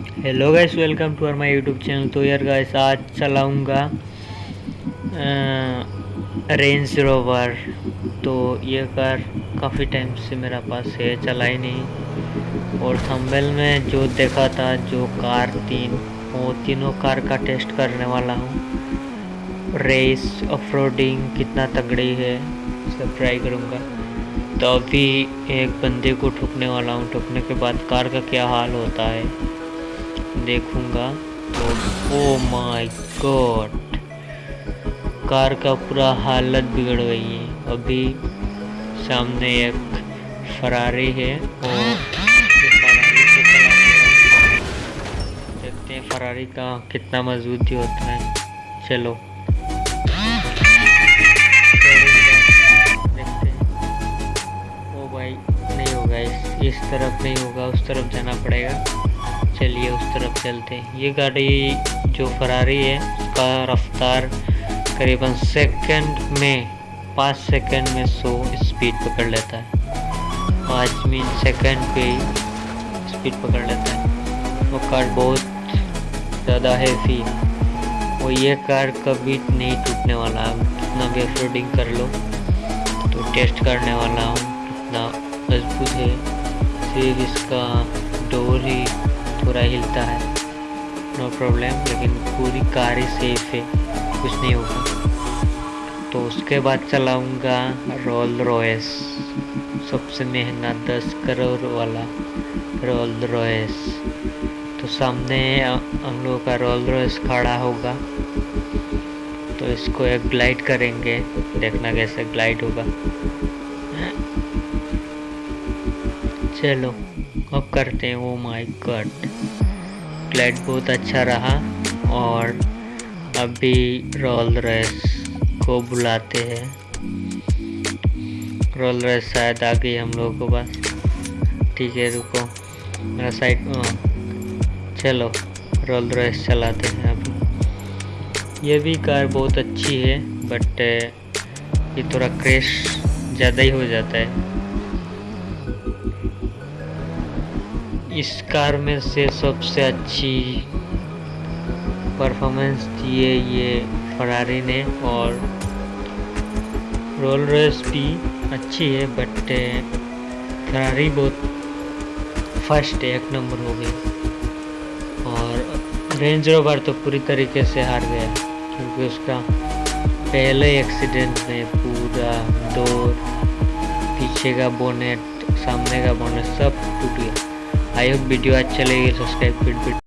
Hello guys welcome to our my YouTube channel तो यार guys आज चलाऊँगा रेंज रोवर तो ये कार काफ़ी टाइम से मेरा पास है चला ही नहीं। और थंबनेल में जो देखा था, जो कार तीन, वो तीनों कार का टेस्ट करने वाला हूँ। रेस ऑफ़ कितना तगड़ी है सब ट्राई करूँगा। तो अभी एक बंदे को ठुकने वाला हूँ, ठुकने के बाद कार का क्या हाल होता है। देखूँगा। तो ओ माय गॉड कार का पूरा हालत बिगड़ गई है। अभी सामने एक फरारी है और देखते हैं फरारी का कितना मजबूती होता है। चलो। ओ भाई, नहीं होगा इस इस तरफ़ नहीं होगा, उस तरफ़ जाना पड़ेगा। चलिए उस तरफ़ चलते हैं। ये गाड़ी जो फरारी है, उसका रफ्तार करीबन सेकंड में, पाँच सेकंड में सौ स्पीड पकड़ लेता है। पाँच मिनट सेकंड पे स्पीड पकड़ लेता है। वो कार बहुत ज़्यादा हैवी है। वो ये कार कभी नहीं टूटने वाला। है कितना भी ऑफरोडिंग कर लो तो टेस्ट करने वाला हूँ। कितना मज़बूत है। सिर्फ़ इसका डोर ही थोड़ा हिलता है। नो प्रॉब्लम लेकिन पूरी कार ही सेफ़ है। कुछ नहीं होगा। तो उसके बाद चलाऊँगा रोल रॉयस सबसे महँगा दस करोड़ वाला रोल रॉयस तो सामने हम लोगों का रोल रॉयस खड़ा होगा। तो इसको एक ग्लाइड करेंगे। देखना कैसे ग्लाइड होगा। चलो। अब करते हैं वो माय गॉड ग्लाइड बहुत अच्छा रहा और अभी रोल रेस को बुलाते हैं। रोल रेस शायद आ गई हम लोगों को पास। ठीक है, रुको। मेरा साइड चलो रोल रेस चलाते हैं अभी ये भी कार बहुत अच्छी है बट ये थोड़ा क्रेश ज़्यादा ही हो जाता है। इस कार में से सबसे अच्छी परफॉर्मेंस दिए ये फरारी ने और रोल रेस भी अच्छी है बट फरारी बहुत फ़र्स्ट एक नंबर हो गई और रेंज रोवर तो पूरी तरीके से हार गया, क्योंकि उसका पहले एक्सीडेंट में पूरा डोर पीछे का बोनेट सामने का बोनेट सब टूट गया। आई होप वीडियो अच्छा लगे सब्सक्राइब कर